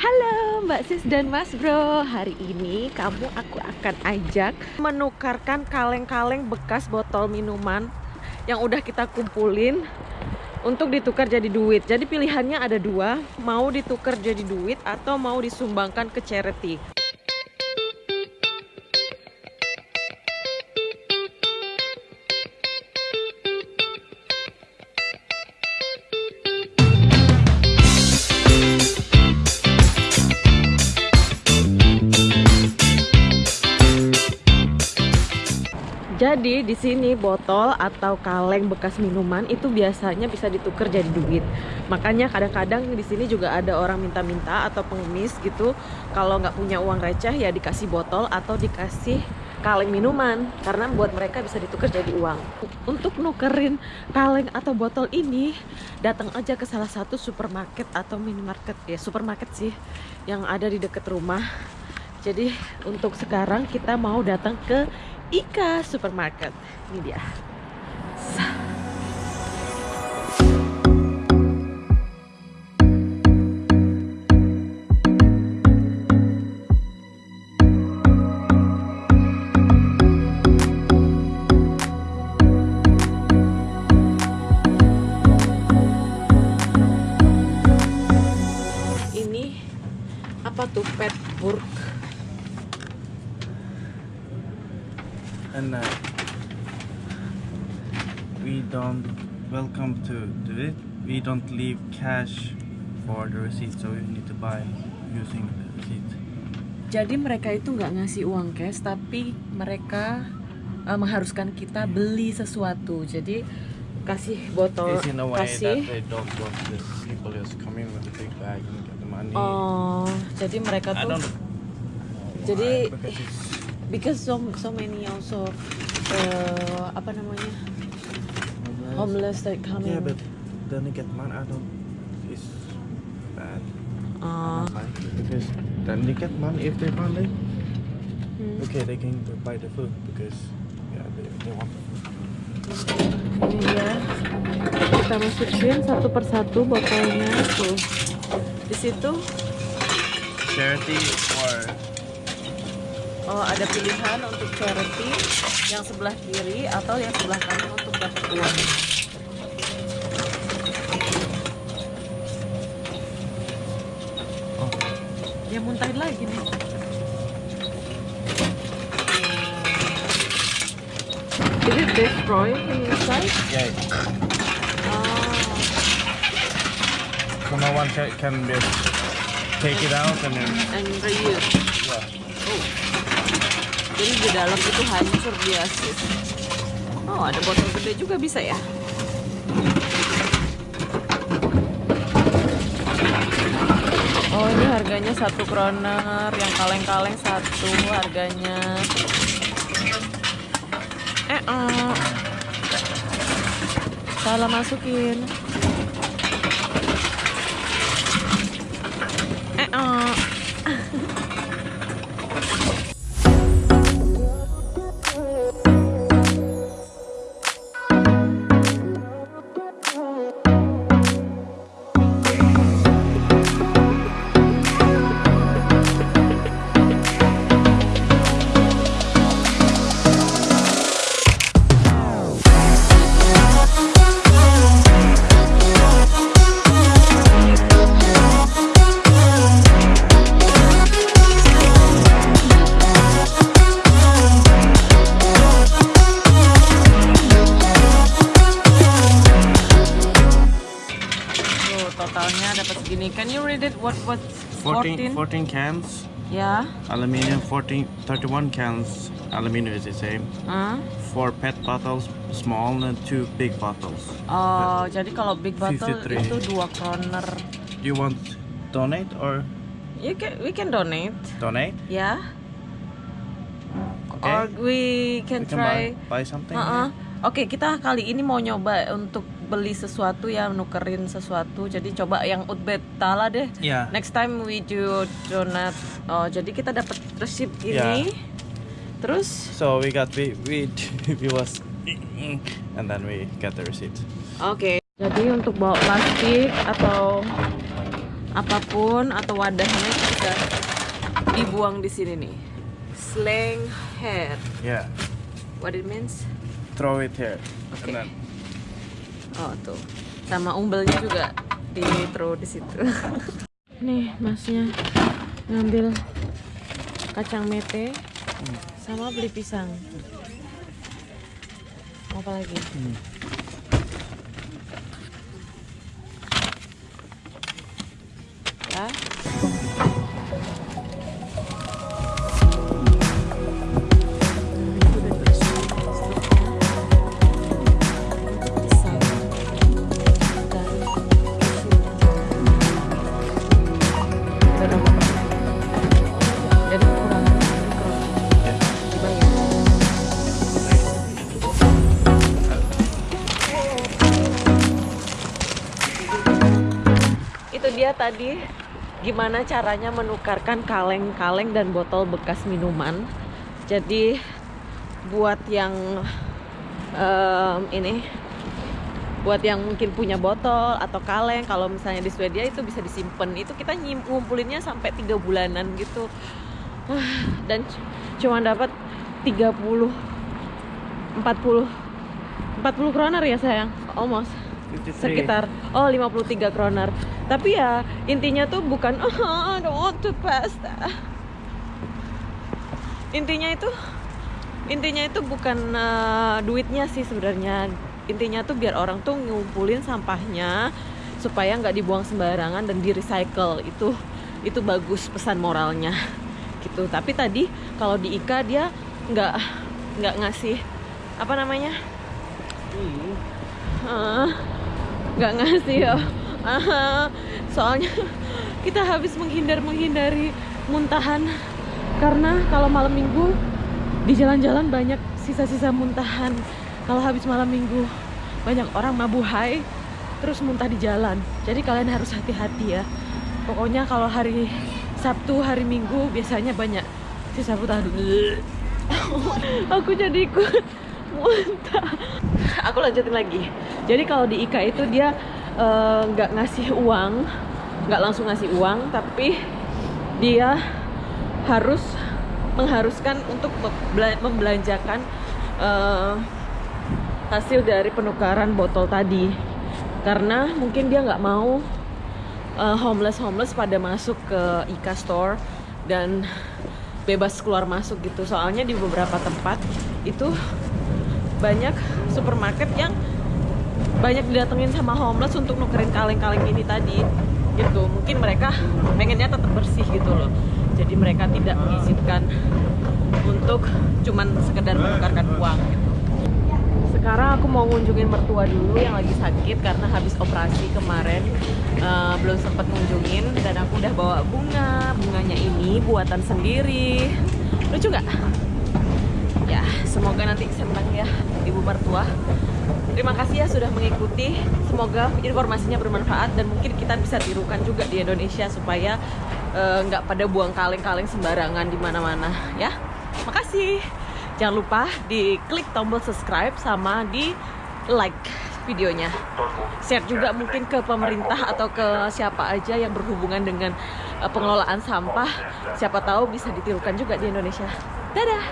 Halo Mbak Sis dan Mas Bro. Hari ini kamu aku akan ajak Menukarkan kaleng-kaleng bekas botol minuman Yang udah kita kumpulin Untuk ditukar jadi duit. Jadi pilihannya ada dua Mau ditukar jadi duit Atau mau disumbangkan ke charity Jadi di sini botol atau kaleng bekas minuman itu biasanya bisa ditukar jadi duit. Makanya kadang-kadang di sini juga ada orang minta-minta atau pengemis gitu. Kalau nggak punya uang receh ya dikasih botol atau dikasih kaleng minuman karena buat mereka bisa ditukar jadi uang. Untuk nukerin kaleng atau botol ini datang aja ke salah satu supermarket atau minimarket ya supermarket sih yang ada di dekat rumah. Jadi untuk sekarang kita mau datang ke Ika Supermarket. Ini dia. Ini apa tuh pet burg and uh, we don't welcome to do it. We don't leave cash for the receipt so you need to buy using the receipt. Jadi mereka itu nggak ngasih uang cash, tapi mereka uh, mengharuskan kita beli sesuatu. Jadi kasih botol, it's in a way kasih. that they don't want the people just come in with a big bag and get the money. Oh, jadi mereka tuh, Jadi- because so so many also uh, apa namanya? Homeless. That coming. yeah but then they get money I don't it's bad. Uh, don't like it because then they get money if they want it. Hmm. okay they can buy the food because yeah they, they want the food. Ini dia. Kita masukin satu persatu botolnya tuh. Di situ. Charity or oh, ada pilihan untuk charity yang sebelah kiri atau yang sebelah kanan untuk dapat uang. oh Dia muntahin lagi nih. Is it destroy inside? yeah Oh. so no one can just take it out and then and reuse. yeah Oh. Jadi di dalam itu hancur dia sis. Oh, ada botol gede juga bisa ya? Oh, ini harganya satu kroner, yang kaleng-kaleng satu harganya. Eh, eh. salah masukin. Segini. Can you read it? What what 14, 14 cans Ya. aluminium 14 31 cans aluminum is the same Hah? four pet bottles small and two big bottles Oh, jadi kalau big bottle 53. itu dua kroner. do you want donate or You can we can donate, donate ya. okay Or we can we can try. buy, buy something Uh-uh. here. Oke, kita kali ini mau nyoba untuk beli sesuatu ya, nukerin sesuatu. Jadi coba yang utbet tala deh. yeah Next time we do donat. Oh, jadi kita dapat resip ini. Ya. Terus so we got we we we was and then we get the receipt Oke. Jadi untuk bawa plastik atau apa pun atau wadahnya bisa dibuang di sini nih. Slang hair. Yeah. What it means? Throw it here. Okay. And then Oh tuh, sama umbelnya juga di throw di situ. Nih masnya ngambil kacang mete sama beli pisang. Mau apa lagi? Hmm. Ya. Tadi gimana caranya menukarkan kaleng-kaleng dan botol bekas minuman. Jadi buat yang em, ini buat yang mungkin punya botol atau kaleng kalau misalnya di Swedia itu bisa disimpan itu kita ngumpulinnya sampai tiga bulanan gitu. Ah, dan cuma dapat 30 40 40 kroner ya sayang? Almost. 53. sekitar oh 53 kroner tapi ya intinya tuh bukan oh I don't want to pass that." intinya itu intinya itu bukan eh, duitnya sih sebenarnya. Intinya tuh biar orang tuh ngumpulin sampahnya supaya nggak dibuang sembarangan dan di recycle itu itu bagus pesan moralnya. Gitu. Tapi tadi kalau di Ika dia nggak nggak ngasih apa namanya? Ah, nggak ngasih ya soalnya kita habis menghindar menghindari muntahan. Karena kalau malam minggu di jalan-jalan banyak sisa-sisa muntahan. Kalau habis malam minggu banyak orang mabuhai terus muntah di jalan. Jadi kalian harus hati-hati ya. Pokoknya kalau hari Sabtu hari Minggu biasanya banyak sisa muntah aku jadi ikut muntah. Aku lanjutin lagi. Jadi kalau di Ika itu dia eh, nggak ngasih uang nggak langsung ngasih uang tapi dia harus mengharuskan untuk membela- membelanjakan eh, hasil dari penukaran botol tadi. Karena mungkin dia nggak mau homeless homeless pada masuk ke Ika Store dan bebas keluar masuk gitu. Soalnya di beberapa tempat itu banyak supermarket yang banyak didatengin sama homeless untuk nukerin kaleng-kaleng ini tadi gitu. Mungkin mereka pengennya tetap bersih gitu loh. Jadi mereka tidak mengizinkan untuk cuman sekedar menukarkan uang gitu. Sekarang aku mau ngunjungin mertua dulu yang lagi sakit karena habis operasi kemarin eh, belum sempat ngunjungin dan aku udah bawa bunga. Bunganya ini buatan sendiri. Lucu nggak? Ya semoga nanti senang ya ibu mertua terima kasih ya sudah mengikuti. Semoga informasinya bermanfaat dan mungkin kita bisa tirukan juga di Indonesia supaya eh, nggak pada buang kaleng-kaleng sembarangan di mana-mana ya. Makasih. Jangan lupa di klik tombol subscribe sama di like videonya. Share juga mungkin ke pemerintah atau ke siapa aja yang berhubungan dengan eh, pengelolaan sampah. Siapa tahu bisa ditirukan juga di Indonesia. Dadah